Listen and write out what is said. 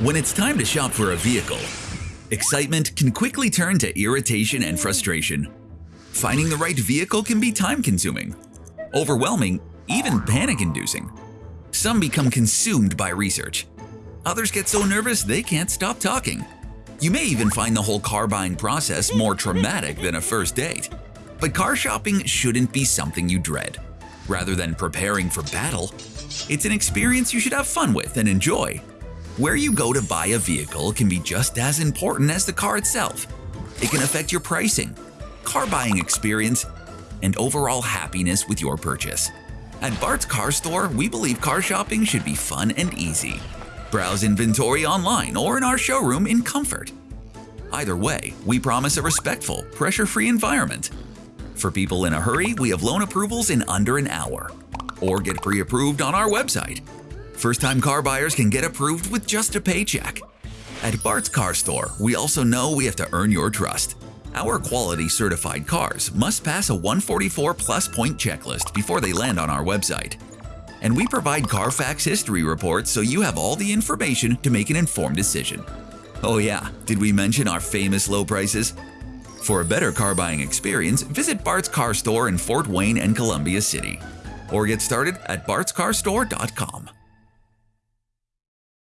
When it's time to shop for a vehicle, excitement can quickly turn to irritation and frustration. Finding the right vehicle can be time-consuming, overwhelming, even panic-inducing. Some become consumed by research. Others get so nervous they can't stop talking. You may even find the whole car buying process more traumatic than a first date. But car shopping shouldn't be something you dread. Rather than preparing for battle, it's an experience you should have fun with and enjoy. Where you go to buy a vehicle can be just as important as the car itself. It can affect your pricing, car buying experience, and overall happiness with your purchase. At Bart's Car Store, we believe car shopping should be fun and easy. Browse inventory online or in our showroom in comfort. Either way, we promise a respectful, pressure-free environment. For people in a hurry, we have loan approvals in under an hour. Or get pre-approved on our website. First-time car buyers can get approved with just a paycheck. At Bart's Car Store, we also know we have to earn your trust. Our quality certified cars must pass a 144 plus point checklist before they land on our website. And we provide Carfax history reports so you have all the information to make an informed decision. Oh yeah, did we mention our famous low prices? For a better car buying experience, visit Bart's Car Store in Fort Wayne and Columbia City. Or get started at bartscarstore.com.